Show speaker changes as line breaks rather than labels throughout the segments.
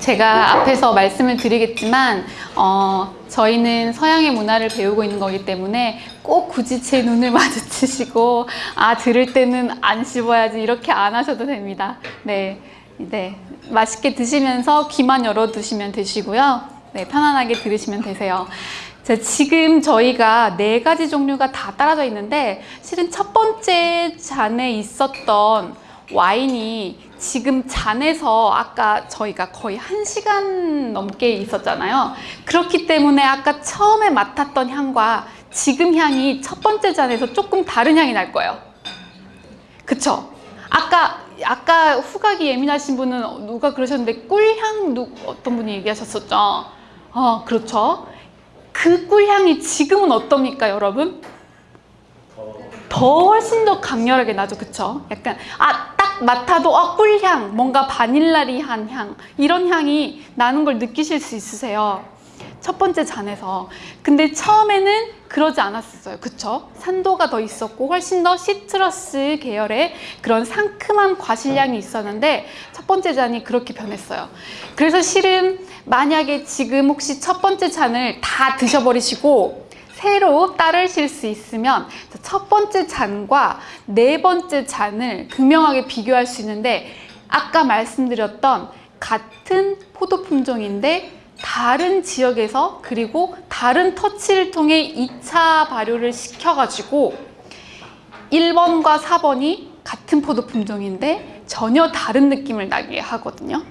제가 앞에서 말씀을 드리겠지만 어, 저희는 서양의 문화를 배우고 있는 거기 때문에 꼭 굳이 제 눈을 마주치시고 아 들을 때는 안 씹어야지 이렇게 안 하셔도 됩니다. 네, 네 맛있게 드시면서 귀만 열어두시면 되시고요. 네 편안하게 들으시면 되세요. 자, 지금 저희가 네 가지 종류가 다 따라져 있는데 실은 첫 번째 잔에 있었던 와인이 지금 잔에서 아까 저희가 거의 한 시간 넘게 있었잖아요. 그렇기 때문에 아까 처음에 맡았던 향과 지금 향이 첫 번째 잔에서 조금 다른 향이 날 거예요. 그쵸? 아까 아까 후각이 예민하신 분은 누가 그러셨는데 꿀향 누, 어떤 분이 얘기하셨었죠? 어, 그렇죠. 그 꿀향이 지금은 어떻습니까, 여러분? 더 훨씬 더 강렬하게 나죠, 그쵸? 약간 아, 딱 맡아도 아, 꿀향, 뭔가 바닐라리한 향 이런 향이 나는 걸 느끼실 수 있으세요. 첫 번째 잔에서. 근데 처음에는 그러지 않았어요. 그쵸? 산도가 더 있었고 훨씬 더 시트러스 계열의 그런 상큼한 과실향이 있었는데 첫 번째 잔이 그렇게 변했어요. 그래서 실은 만약에 지금 혹시 첫 번째 잔을 다 드셔버리시고 새로 따르실 수 있으면 첫 번째 잔과 네 번째 잔을 극명하게 비교할 수 있는데 아까 말씀드렸던 같은 포도 품종인데 다른 지역에서 그리고 다른 터치를 통해 2차 발효를 시켜가지고 1번과 4번이 같은 포도 품종인데 전혀 다른 느낌을 나게 하거든요.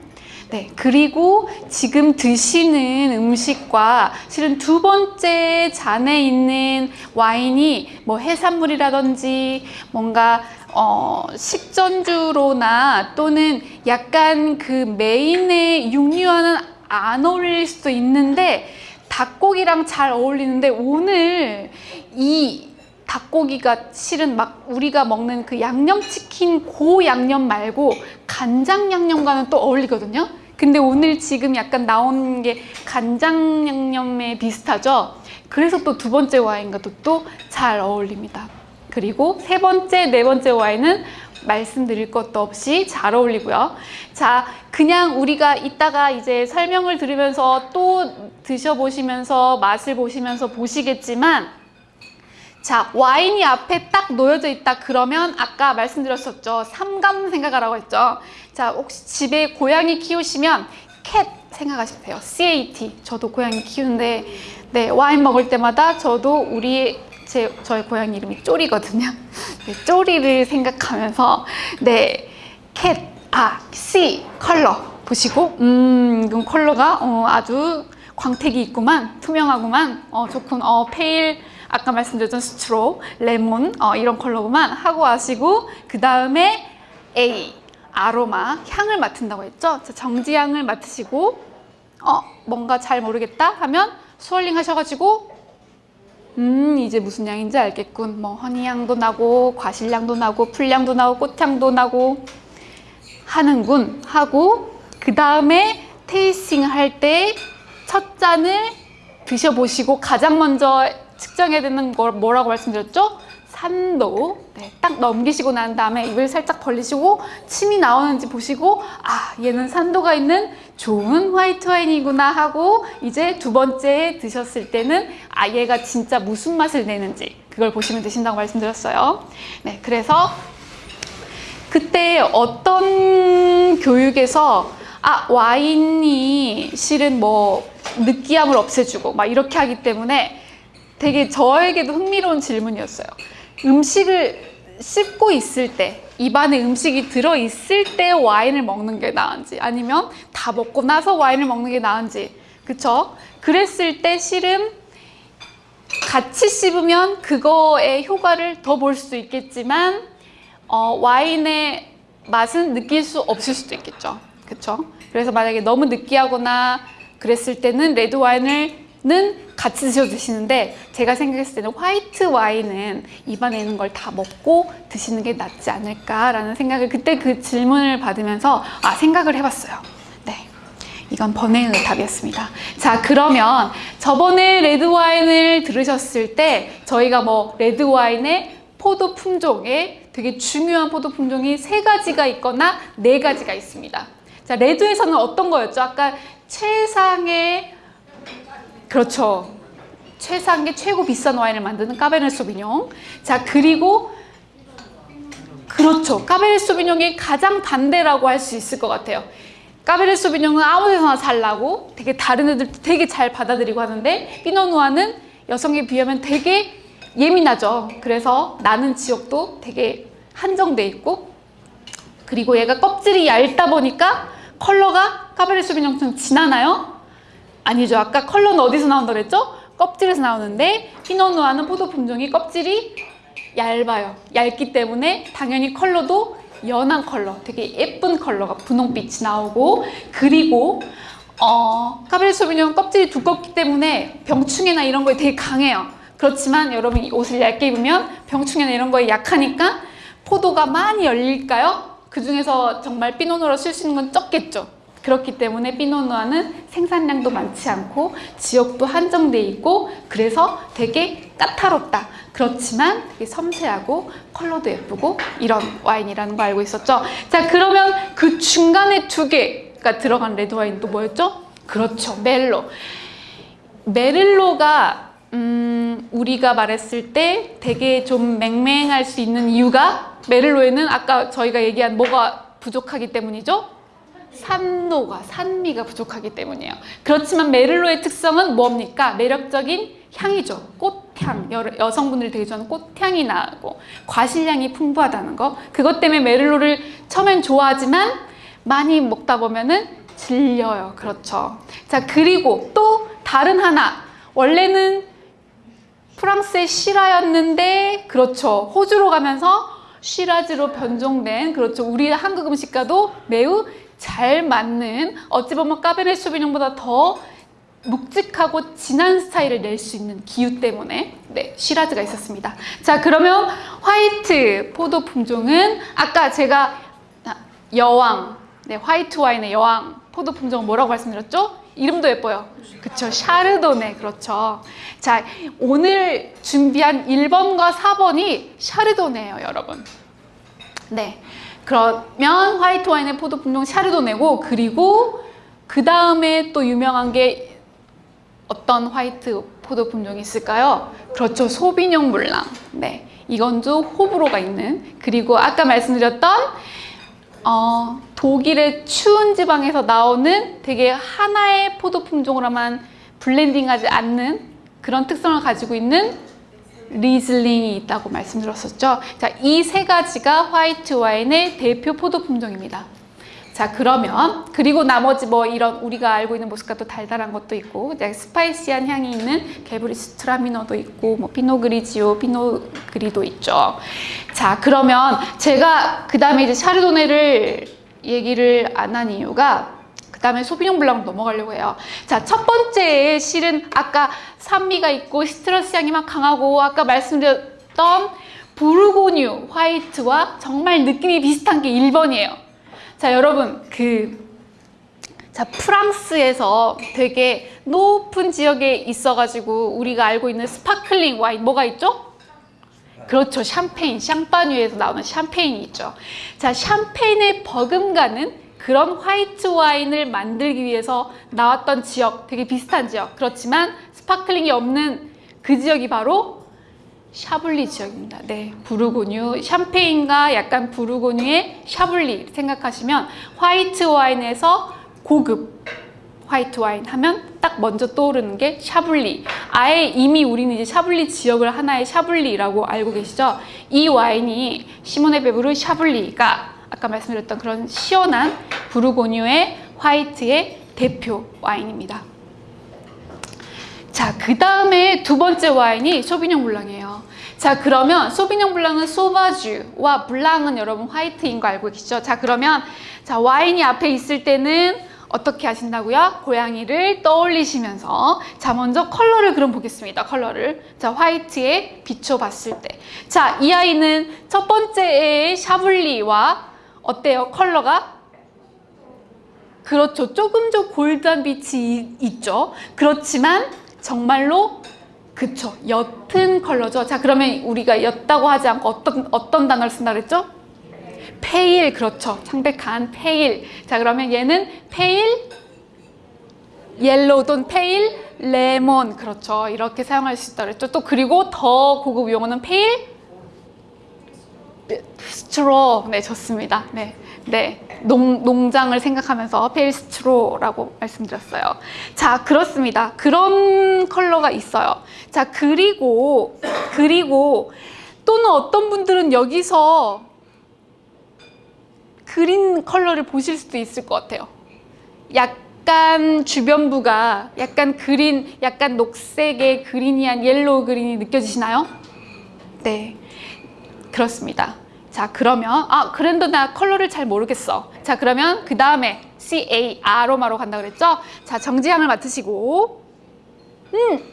네, 그리고 지금 드시는 음식과 실은 두 번째 잔에 있는 와인이 뭐 해산물이라든지 뭔가 어, 식전주로나 또는 약간 그 메인의 육류와는 안 어울릴 수도 있는데 닭고기랑 잘 어울리는데 오늘 이 닭고기가 실은 막 우리가 먹는 그 양념치킨 고 양념 말고 간장 양념과는 또 어울리거든요. 근데 오늘 지금 약간 나온 게 간장 양념에 비슷하죠. 그래서 또 두 번째 와인과도 또 잘 어울립니다. 그리고 세 번째, 네 번째 와인은 말씀드릴 것도 없이 잘 어울리고요. 자, 그냥 우리가 이따가 이제 설명을 들으면서 또 드셔보시면서 맛을 보시면서 보시겠지만 자, 와인이 앞에 딱 놓여져 있다 그러면 아까 말씀드렸었죠. 삼감 생각하라고 했죠. 자, 혹시 집에 고양이 키우시면 Cat 생각하시면 돼요. CAT. 저도 고양이 키우는데 네, 와인 먹을 때마다 저도 우리 제 저의 고양이 이름이 쪼리거든요. 네, 쪼리를 생각하면서 네, cat, 아, C 컬러 보시고 음, 이건 컬러가 어, 아주 광택이 있구만, 투명하구만, 어, 좋군, 어, pale 아까 말씀드렸던 straw, 레몬 어, 이런 컬러구만 하고 하시고 그 다음에 A 아로마 향을 맡은다고 했죠. 자, 정지향을 맡으시고 어 뭔가 잘 모르겠다 하면 스월링 하셔가지고 음 이제 무슨 향인지 알겠군. 뭐 허니향도 나고 과실향도 나고 풀향도 나고 꽃향도 나고 하는군 하고 그 다음에 테이스팅을 할때 첫 잔을 드셔보시고 가장 먼저 측정해야 되는 걸 뭐라고 말씀드렸죠? 산도 네, 딱 넘기시고 난 다음에 입을 살짝 벌리시고 침이 나오는지 보시고 아 얘는 산도가 있는 좋은 화이트 와인이구나 하고 이제 두 번째 드셨을 때는 아 얘가 진짜 무슨 맛을 내는지 그걸 보시면 되신다고 말씀드렸어요 네 그래서 그때 어떤 교육에서 아 와인이 실은 뭐 느끼함을 없애주고 막 이렇게 하기 때문에 되게 저에게도 흥미로운 질문이었어요. 음식을 씹고 있을 때 입안에 음식이 들어있을 때 와인을 먹는 게 나은지 아니면 다 먹고 나서 와인을 먹는 게 나은지 그쵸? 그랬을 때 실은 같이 씹으면 그거의 효과를 더 볼 수도 있겠지만 어, 와인의 맛은 느낄 수 없을 수도 있겠죠 그쵸? 그래서 만약에 너무 느끼하거나 그랬을 때는 레드 와인을 는 같이 드셔 드시는데 제가 생각했을 때는 화이트 와인은 입안에 있는 걸 다 먹고 드시는 게 낫지 않을까라는 생각을 그때 그 질문을 받으면서 아 생각을 해봤어요. 네, 이건 번외의 답이었습니다. 자 그러면 저번에 레드 와인을 들으셨을 때 저희가 뭐 레드 와인의 포도 품종에 되게 중요한 포도 품종이 세 가지가 있거나 네 가지가 있습니다. 자, 레드에서는 어떤 거였죠? 아까 최상의 그렇죠. 최상의 최고 비싼 와인을 만드는 까베르네 소비뇽. 자, 그리고 그렇죠. 까베르네 소비뇽의 가장 반대라고 할 수 있을 것 같아요. 까베르네 소비뇽은 아무 데서나 잘 나고 되게 다른 애들 되게 잘 받아들이고 하는데 피노누아는 여성에 비하면 되게 예민하죠. 그래서 나는 지역도 되게 한정돼 있고 그리고 얘가 껍질이 얇다 보니까 컬러가 까베르네 소비뇽처럼 진하나요? 아니죠. 아까 컬러는 어디서 나온다 그랬죠? 껍질에서 나오는데 피노누아는 포도 품종이 껍질이 얇아요. 얇기 때문에 당연히 컬러도 연한 컬러, 되게 예쁜 컬러가 분홍빛이 나오고 그리고 어, 카베르 소비뇽 껍질이 두껍기 때문에 병충해나 이런 거에 되게 강해요. 그렇지만 여러분 이 옷을 얇게 입으면 병충해나 이런 거에 약하니까 포도가 많이 열릴까요? 그 중에서 정말 피노누아로 쓸 수 있는 건 적겠죠. 그렇기 때문에 피노누아는 생산량도 많지 않고 지역도 한정돼 있고 그래서 되게 까탈롭다. 그렇지만 되게 섬세하고 컬러도 예쁘고 이런 와인이라는 거 알고 있었죠. 자 그러면 그 중간에 두 개가 들어간 레드 와인 또 뭐였죠? 그렇죠. 멜로. 메릴로가 음, 우리가 말했을 때 되게 좀 맹맹할 수 있는 이유가 메릴로에는 아까 저희가 얘기한 뭐가 부족하기 때문이죠? 산도가 산미가 부족하기 때문이에요. 그렇지만 메릴로의 특성은 뭡니까? 매력적인 향이죠. 꽃향. 여, 여성분들이 되게 좋아하는 꽃향이 나고 과실량이 풍부하다는 거. 그것 때문에 메릴로를 처음엔 좋아하지만 많이 먹다 보면은 질려요. 그렇죠. 자, 그리고 또 다른 하나. 원래는 프랑스의 시라였는데 그렇죠. 호주로 가면서 시라즈로 변종된 그렇죠. 우리 한국 음식과도 매우 잘 맞는 어찌 보면 까베네 소비뇽보다 더 묵직하고 진한 스타일을 낼 수 있는 기후 때문에 네 시라즈가 있었습니다. 자 그러면 화이트 포도 품종은 아까 제가 여왕 네 화이트 와인의 여왕 포도 품종 뭐라고 말씀드렸죠? 이름도 예뻐요. 그쵸 샤르도네 그렇죠. 자 오늘 준비한 1번과 4번이 샤르도네예요 여러분. 네. 그러면 화이트 와인의 포도 품종 샤르도네고 그리고 그 다음에 또 유명한 게 어떤 화이트 포도 품종이 있을까요? 그렇죠. 소비뇽 물랑. 네. 이건도 호불호가 있는 그리고 아까 말씀드렸던 어, 독일의 추운 지방에서 나오는 되게 하나의 포도 품종으로만 블렌딩하지 않는 그런 특성을 가지고 있는 리즐링이 있다고 말씀드렸었죠. 자, 이 세 가지가 화이트 와인의 대표 포도 품종입니다. 자, 그러면 그리고 나머지 뭐 이런 우리가 알고 있는 또 달달한 것도 있고 spicy한 향이 있는 게뷔르츠트라미너도 있고 뭐 피노 그리지오, 피노 그리도 있죠. 자, 그러면 제가 그 다음에 이제 샤르도네를 얘기를 안 한 이유가 그 다음에 소비뇽 블랑 넘어가려고 해요. 자, 첫 번째 실은 아까 산미가 있고 citrus 향이 막 강하고 아까 말씀드렸던 부르고뉴 화이트와 정말 느낌이 비슷한 게 1번이에요. 자, 여러분 그 자, 프랑스에서 되게 높은 지역에 있어가지고 우리가 알고 있는 sparkling 와인 뭐가 있죠? 그렇죠. 샴페인, 샹파뉴에서 나오는 샴페인이 있죠. 자, 샴페인에 버금가는 그런 화이트 와인을 만들기 위해서 나왔던 지역, 되게 비슷한 지역. 그렇지만 sparkling이 없는 그 지역이 바로 샤블리 지역입니다. 네, 부르고뉴, 샴페인과 약간 부르고뉴의 샤블리 생각하시면 화이트 와인에서 고급 화이트 와인 하면 딱 먼저 떠오르는 게 샤블리. 아예 이미 우리는 이제 샤블리 지역을 하나의 샤블리라고 알고 계시죠? 이 와인이 시모네 페브르 샤블리가 아까 말씀드렸던 그런 시원한 부르고뉴의 화이트의 대표 와인입니다. 자, 그 다음에 두 번째 와인이 소비뇽 블랑이에요. 자, 그러면 소비뇽 블랑은 sauvage와 blanc은 여러분 화이트인 거 알고 계시죠? 자, 그러면 자 와인이 앞에 있을 때는 어떻게 하신다고요? 고양이를 떠올리시면서 자 먼저 컬러를 그럼 보겠습니다. 컬러를 자 화이트에 비춰봤을 때 자 이 아이는 첫 번째의 샤블리와 어때요? 컬러가? 그렇죠. 조금 더 gold한 빛이 있죠. 그렇지만 정말로 그쵸. 옅은 컬러죠. 자 그러면 우리가 옅다고 하지 않고 어떤 어떤 단어를 쓴다 그랬죠? pale 그렇죠. 창백한 pale. 자 그러면 얘는 pale yellow 또는 pale lemon 그렇죠. 이렇게 사용할 수 있다 그랬죠. 또 그리고 더 고급 용어는 pale straw 네 좋습니다. 네. 네, 농, 농장을 생각하면서 pale straw라고 말씀드렸어요. 자, 그렇습니다. 그런 컬러가 있어요. 자, 그리고, 그리고 또는 어떤 분들은 여기서 green 컬러를 보실 수도 있을 것 같아요. 약간 주변부가 약간 green, 약간 녹색의 greeny한 yellow green이 느껴지시나요? 네, 그렇습니다. 자 그러면 아 그런데 나 컬러를 잘 모르겠어. 자 그러면 그 다음에 C A 아로마로 간다 그랬죠? 자 정지향을 맡으시고 음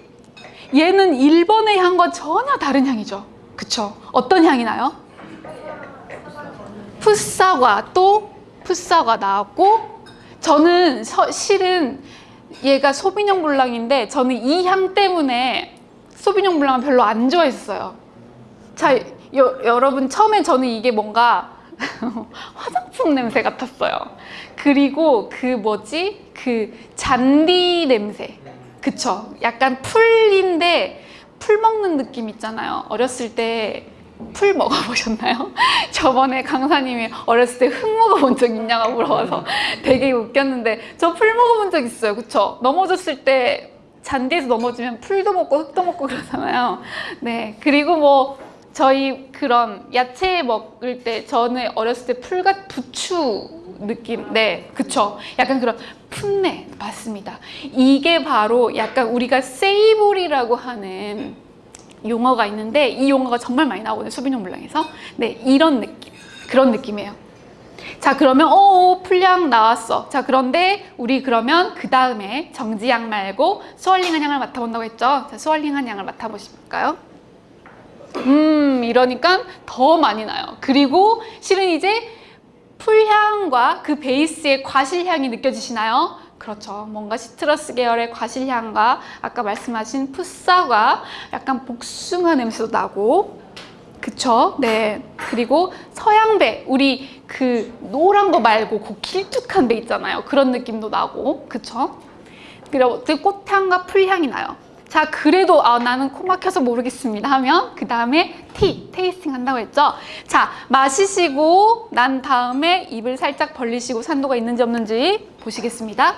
얘는 1번의 향과 전혀 다른 향이죠. 그쵸? 어떤 향이 나요? 풋사과 또 풋사과 나왔고 저는 서, 실은 얘가 소비뇽 블랑인데 저는 이 향 때문에 소비뇽 블랑을 별로 안 좋아했어요. 자 여, 여러분 처음에 저는 이게 뭔가 화장품 냄새 같았어요. 그리고 그 뭐지? 그 잔디 냄새. 그쵸? 약간 풀인데 풀 먹는 느낌 있잖아요. 어렸을 때 풀 먹어보셨나요? 저번에 강사님이 어렸을 때 흙 먹어본 적 있냐고 물어봐서 되게 웃겼는데 저 풀 먹어본 적 있어요. 그쵸? 넘어졌을 때 잔디에서 넘어지면 풀도 먹고 흙도 먹고 그러잖아요. 네. 그리고 뭐 저희 그런 야채 먹을 때 저는 어렸을 때 풀같 부추 느낌 네 그쵸. 약간 그런 풋내 맞습니다. 이게 바로 약간 우리가 세이보리라고 하는 용어가 있는데 이 용어가 정말 많이 나오거든요 소비뇽 블랑에서. 네 이런 느낌 그런 느낌이에요. 자 그러면 어 풀향 나왔어. 자 그런데 우리 그러면 그 다음에 정지향 말고 스월링한 향을 맡아본다고 했죠? 자 스월링한 향을 맡아보실까요 음 이러니까 더 많이 나요 그리고 실은 이제 풀향과 그 베이스의 과실향이 느껴지시나요? 그렇죠 뭔가 시트러스 계열의 과실향과 아까 말씀하신 풋사과 약간 복숭아 냄새도 나고 그쵸? 네 그리고 서양배 우리 그 노란 거 말고 그 길쭉한 배 있잖아요 그런 느낌도 나고 그쵸? 그리고 그 꽃향과 풀향이 나요 자 그래도 아, 나는 코 막혀서 모르겠습니다 하면 그 다음에 티, 테이스팅 한다고 했죠? 자 마시시고 난 다음에 입을 살짝 벌리시고 산도가 있는지 없는지 보시겠습니다.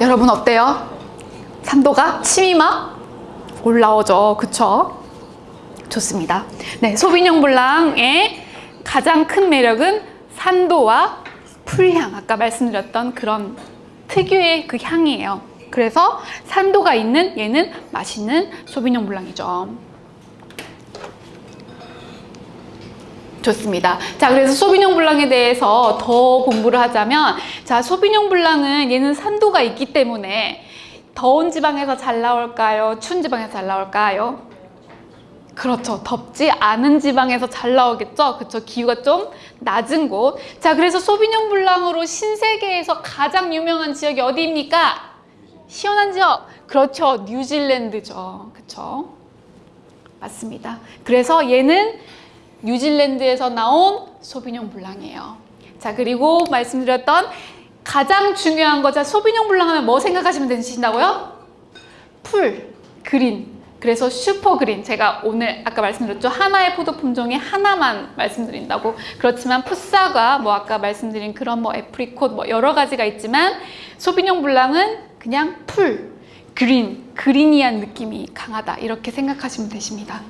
여러분 어때요? 산도가? 침이 막 올라오죠. 그쵸? 좋습니다. 네 소비뇽 블랑의 가장 큰 매력은 산도와 풀향 아까 말씀드렸던 그런 특유의 그 향이에요 그래서 산도가 있는 얘는 맛있는 소비뇽 블랑이죠 좋습니다 자 그래서 소비뇽 블랑에 대해서 더 공부를 하자면 자 소비뇽 블랑은 얘는 산도가 있기 때문에 더운 지방에서 잘 나올까요? 추운 지방에서 잘 나올까요? 그렇죠. 덥지 않은 지방에서 잘 나오겠죠. 그렇죠. 기후가 좀 낮은 곳. 자, 그래서 소비뇽 블랑으로 신세계에서 가장 유명한 지역이 어디입니까? 시원한 지역. 그렇죠. 뉴질랜드죠. 그렇죠. 맞습니다. 그래서 얘는 뉴질랜드에서 나온 소비뇽 블랑이에요. 자, 그리고 말씀드렸던 가장 중요한 거, 자, 소비뇽 블랑 하면 뭐 생각하시면 되신다고요? 풀, green, 그래서 super green 제가 오늘 아까 말씀드렸죠? 하나의 포도 품종에 하나만 말씀드린다고. 그렇지만 풋사과 뭐 아까 말씀드린 그런 뭐 apricot 뭐 여러 가지가 있지만 소비뇽 블랑은 그냥 풀 green greeny한 느낌이 강하다. 이렇게 생각하시면 되십니다.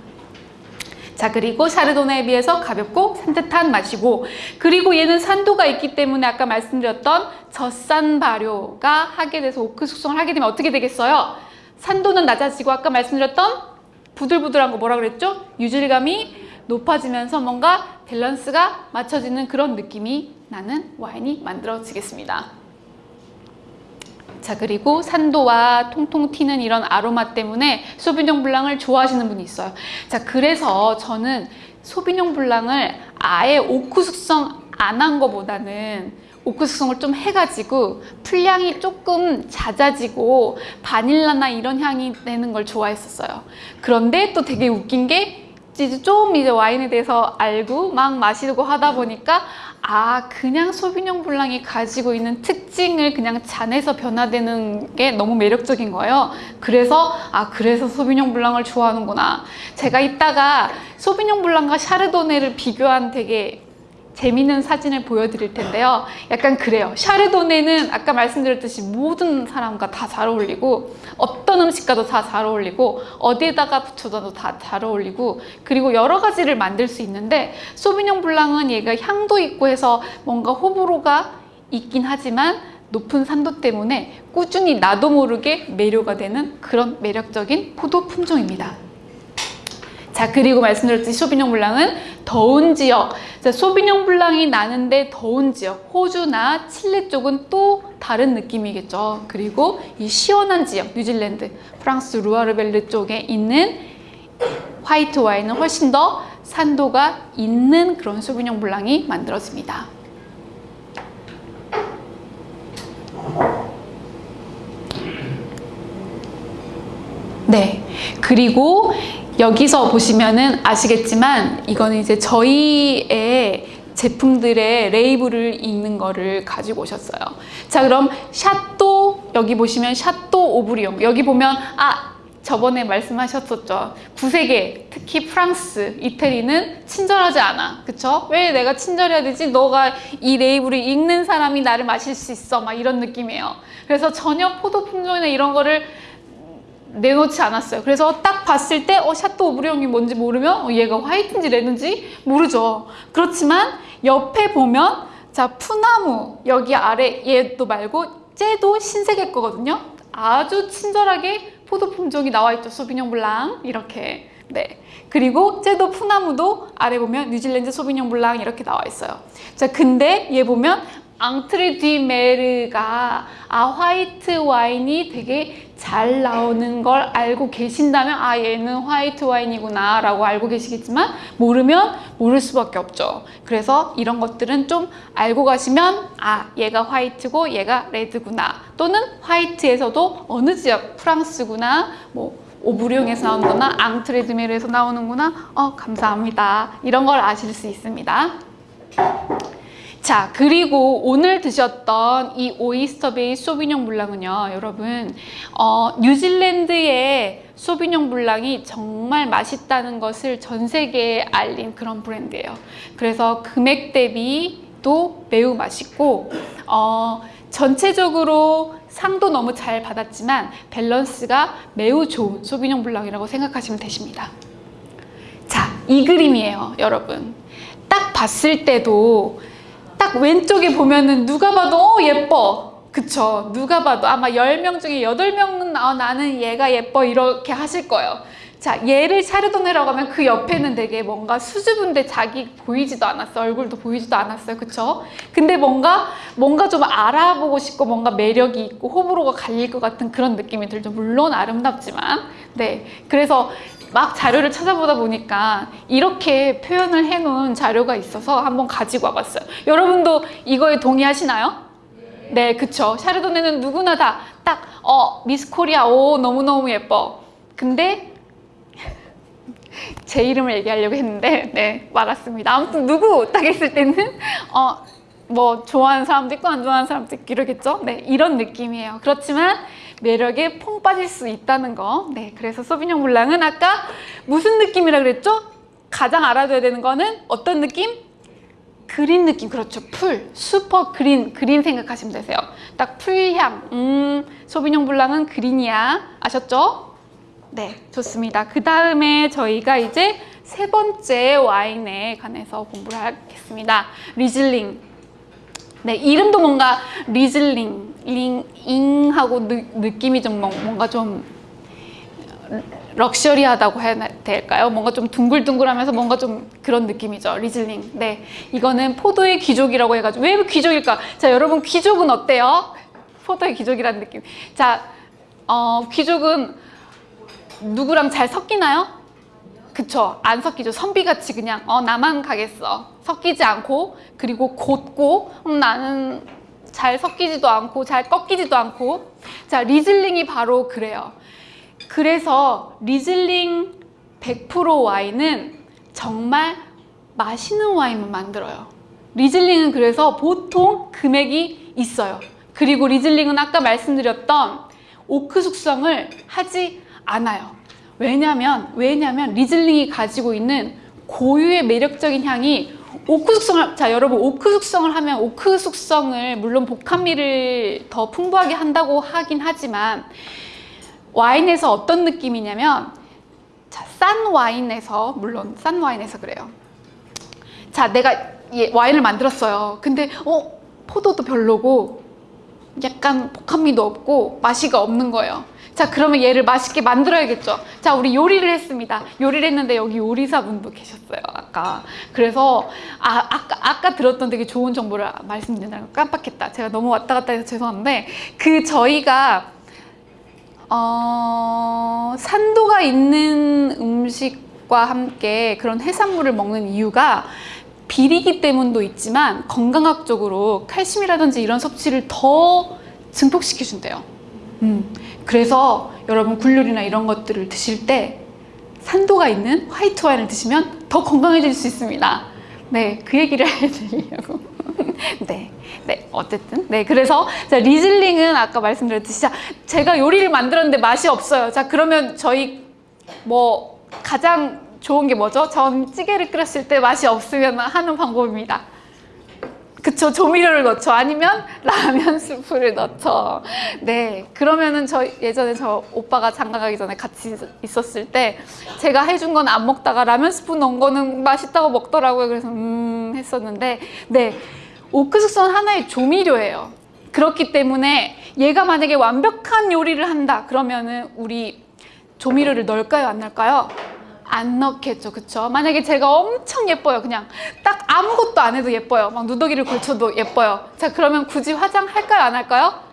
자 그리고 샤르도네에 비해서 가볍고 산뜻한 맛이고 그리고 얘는 산도가 있기 때문에 아까 말씀드렸던 젖산 발효가 하게 돼서 오크 숙성을 하게 되면 어떻게 되겠어요? 산도는 낮아지고 아까 말씀드렸던 부들부들한 거 뭐라 그랬죠? 유질감이 높아지면서 뭔가 밸런스가 맞춰지는 그런 느낌이 나는 와인이 만들어지겠습니다. 자 그리고 산도와 통통 튀는 이런 아로마 때문에 소비뇽 블랑을 좋아하시는 분이 있어요. 자 그래서 저는 소비뇽 블랑을 아예 오크 숙성 안 한 거보다는 숙성을 좀 해가지고 풀향이 조금 잦아지고 바닐라나 이런 향이 내는 걸 좋아했었어요. 그런데 또 되게 웃긴 게 좀 이제 와인에 대해서 알고 막 마시고 하다 보니까 아 그냥 소비뇽 블랑이 가지고 있는 특징을 그냥 잔에서 변화되는 게 너무 매력적인 거예요. 그래서 아 그래서 소비뇽 블랑을 좋아하는구나. 제가 이따가 소비뇽 블랑과 샤르도네를 비교한 되게 재미있는 사진을 보여드릴 텐데요. 약간 그래요. 샤르도네는 아까 말씀드렸듯이 모든 사람과 다 잘 어울리고 어떤 음식과도 다 잘 어울리고 어디에다가 붙여도 다 잘 어울리고 그리고 여러 가지를 만들 수 있는데 소비뇽 블랑은 얘가 향도 있고 해서 뭔가 호불호가 있긴 하지만 높은 산도 때문에 꾸준히 나도 모르게 매료가 되는 그런 매력적인 포도 품종입니다. 자 그리고 말씀드렸듯이 소비뇽 블랑은 더운 지역. 자, 소비뇽 블랑이 나는데 더운 지역. 호주나 칠레 쪽은 또 다른 느낌이겠죠. 그리고 이 시원한 지역 뉴질랜드 프랑스 루아르벨르 쪽에 있는 화이트 와인은 훨씬 더 산도가 있는 그런 소비뇽 블랑이 만들어집니다. 네. 그리고 여기서 보시면은 아시겠지만 이거는 이제 저희의 제품들의 레이블을 읽는 거를 가지고 오셨어요. 자 그럼 샤또 여기 보시면 샤또 오브리옹 여기 보면 아 저번에 말씀하셨었죠. 구세계 특히 프랑스, 이태리는 친절하지 않아. 그쵸? 왜 내가 친절해야 되지? 너가 이 레이블을 읽는 사람이 나를 마실 수 있어. 막 이런 느낌이에요. 그래서 전혀 포도 품종이나 이런 거를 내놓지 않았어요. 그래서 딱 봤을 때 어, 샤또 오브리옹이 뭔지 모르면 어, 얘가 화이트인지 레드인지 모르죠. 그렇지만 옆에 보면 자 푸나무 여기 아래 얘도 말고 쟤도 신세계 거거든요. 아주 친절하게 포도 품종이 나와 있죠. 소비뇽 블랑 이렇게 네. 그리고 쟤도 푸나무도 아래 보면 뉴질랜드 소비뇽 블랑 이렇게 나와 있어요. 자 근데 얘 보면 앙트레 디 메르가 아 화이트 와인이 되게 잘 나오는 걸 알고 계신다면 아 얘는 화이트 와인이구나 라고 알고 계시겠지만 모르면 모를 수밖에 없죠. 그래서 이런 것들은 좀 알고 가시면 아 얘가 화이트고 얘가 레드구나. 또는 화이트에서도 어느 지역 프랑스구나 뭐 오브리옹에서 나오는 거나 앙트레드메르에서 나오는구나. 어 감사합니다. 이런 걸 아실 수 있습니다 자 그리고 오늘 드셨던 이 오이스터 베이 소비뇽 블랑은요 여러분 어, 뉴질랜드의 소비뇽 블랑이 정말 맛있다는 것을 전 세계에 알린 그런 브랜드예요. 그래서 금액 대비도 매우 맛있고 어, 전체적으로 상도 너무 잘 받았지만 밸런스가 매우 좋은 소비뇽 블랑이라고 생각하시면 되십니다. 자 이 그림이에요 여러분. 딱 봤을 때도 딱 왼쪽에 보면은 누가 봐도 어 예뻐. 그쵸? 누가 봐도. 아마 10명 중에 8명은 어, 나는 얘가 예뻐. 이렇게 하실 거예요. 자 얘를 샤르도네라고 하면 그 옆에는 되게 뭔가 수줍은데 자기 보이지도 않았어 얼굴도 보이지도 않았어요. 그쵸? 근데 뭔가 뭔가 좀 알아보고 싶고 뭔가 매력이 있고 호불호가 갈릴 것 같은 그런 느낌이 들죠. 물론 아름답지만 네 그래서 막 자료를 찾아보다 보니까 이렇게 표현을 해놓은 자료가 있어서 한번 가지고 와봤어요. 여러분도 이거에 동의하시나요? 네, 그쵸. 샤르도네는 누구나 다 딱, 어, 미스 코리아, 오, 너무너무 예뻐. 근데 제 이름을 얘기하려고 했는데, 네, 말았습니다. 아무튼 누구 딱 했을 때는, 어, 뭐, 좋아하는 사람도 있고, 안 좋아하는 사람도 있고, 이러겠죠? 네, 이런 느낌이에요. 그렇지만, 매력에 퐁 빠질 수 있다는 거. 네, 그래서 소비뇽 블랑은 아까 무슨 느낌이라 그랬죠? 가장 알아둬야 되는 거는 어떤 느낌? green 느낌, 그렇죠. 풀, super green, green 생각하시면 되세요. 딱 풀향, 음, 소비뇽 블랑은 green이야. 아셨죠? 네, 좋습니다. 그 다음에 저희가 이제 세 번째 와인에 관해서 공부를 하겠습니다. 리즐링. 네, 이름도 뭔가 리즐링, 링, 잉하고 느, 느낌이 좀 뭔가 좀 럭셔리하다고 해야 될까요? 뭔가 좀 둥글둥글하면서 뭔가 좀 그런 느낌이죠. 리즐링. 네, 이거는 포도의 귀족이라고 해가지고 왜 귀족일까? 자, 여러분 귀족은 어때요? 포도의 귀족이라는 느낌. 자, 어, 귀족은 누구랑 잘 섞이나요? 그쵸 안 섞이죠 선비같이 그냥 어 나만 가겠어 섞이지 않고 그리고 곧고 음, 나는 잘 섞이지도 않고 잘 꺾이지도 않고 자 리즐링이 바로 그래요. 그래서 리즐링 100% 와인은 정말 맛있는 와인만 만들어요. 리즐링은 그래서 보통 금액이 있어요. 그리고 리즐링은 아까 말씀드렸던 오크 숙성을 하지 않아요. 왜냐면 왜냐면 리즐링이 가지고 있는 고유의 매력적인 향이 오크 숙성을 자 여러분 오크 숙성을 하면 오크 숙성을 물론 복합미를 더 풍부하게 한다고 하긴 하지만 와인에서 어떤 느낌이냐면 자, 싼 와인에서 물론 싼 와인에서 그래요. 자, 내가 이 와인을 만들었어요. 근데 어 포도도 별로고 약간 복합미도 없고 맛이가 없는 거예요. 자, 그러면 얘를 맛있게 만들어야겠죠. 자, 우리 요리를 했습니다. 요리를 했는데 여기 요리사분도 계셨어요. 아까. 그래서 아, 아까 아까 들었던 되게 좋은 정보를 말씀드린다는 거 깜빡했다. 제가 너무 왔다 갔다 해서 죄송한데 그 저희가 어, 산도가 있는 음식과 함께 그런 해산물을 먹는 이유가 비리기 때문도 있지만 건강학적으로 칼슘이라든지 이런 섭취를 더 증폭시켜준대요. 음, 그래서 여러분 굴요리나 이런 것들을 드실 때 산도가 있는 화이트 와인을 드시면 더 건강해질 수 있습니다. 네, 그 얘기를 해드리려고. 네, 네, 어쨌든. 네, 그래서 자, 리즐링은 아까 말씀드렸듯이 자, 제가 요리를 만들었는데 맛이 없어요. 자, 그러면 저희 뭐 가장 좋은 게 뭐죠? 전 찌개를 끓였을 때 맛이 없으면 하는 방법입니다. 그쵸 조미료를 넣죠. 아니면 라면 스프를 넣죠. 네 그러면은 저 예전에 저 오빠가 장가 가기 전에 같이 있었을 때 제가 해준 건 안 먹다가 라면 스프 넣은 거는 맛있다고 먹더라고요. 그래서 음 했었는데 네 오크 숙성은 하나의 조미료예요. 그렇기 때문에 얘가 만약에 완벽한 요리를 한다 그러면은 우리 조미료를 넣을까요? 안 넣을까요? 안 넣겠죠. 그쵸? 만약에 제가 엄청 예뻐요. 그냥 딱 아무것도 안 해도 예뻐요. 막 누더기를 걸쳐도 예뻐요. 자 그러면 굳이 화장할까요? 안 할까요?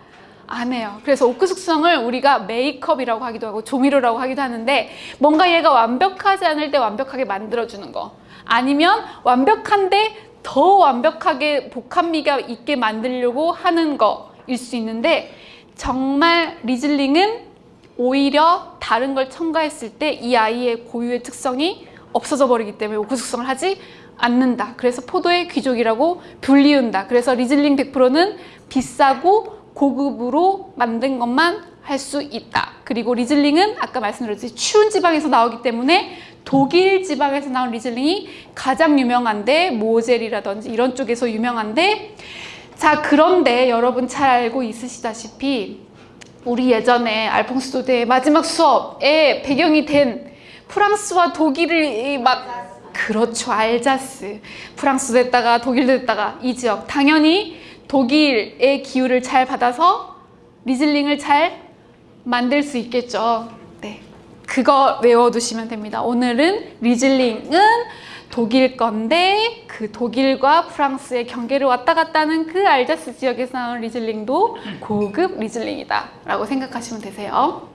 안 해요. 그래서 오크 숙성을 우리가 메이크업이라고 하기도 하고 조미료라고 하기도 하는데 뭔가 얘가 완벽하지 않을 때 완벽하게 만들어주는 거. 아니면 완벽한데 더 완벽하게 복합미가 있게 만들려고 하는 거일 수 있는데 정말 리즐링은 오히려 다른 걸 첨가했을 때 이 아이의 고유의 특성이 없어져 버리기 때문에 오크 숙성을 하지 않는다. 그래서 포도의 귀족이라고 불리운다. 그래서 리즐링 100%는 비싸고 고급으로 만든 것만 할 수 있다. 그리고 리즐링은 아까 말씀드렸듯이 추운 지방에서 나오기 때문에 독일 지방에서 나온 리즐링이 가장 유명한데 모젤이라든지 이런 쪽에서 유명한데 자 그런데 여러분 잘 알고 있으시다시피 우리 예전에 알퐁스 도데의 마지막 수업에 배경이 된 프랑스와 독일을 막 그렇죠 알자스. 프랑스 됐다가 독일 됐다가 이 지역. 당연히 독일의 기후를 잘 받아서 리즐링을 잘 만들 수 있겠죠. 네. 그거 외워두시면 됩니다. 오늘은 리즐링은 독일 건데 그 독일과 프랑스의 경계를 왔다 갔다 하는 그 알자스 지역에서 나온 리즐링도 고급 리즐링이다 라고 생각하시면 되세요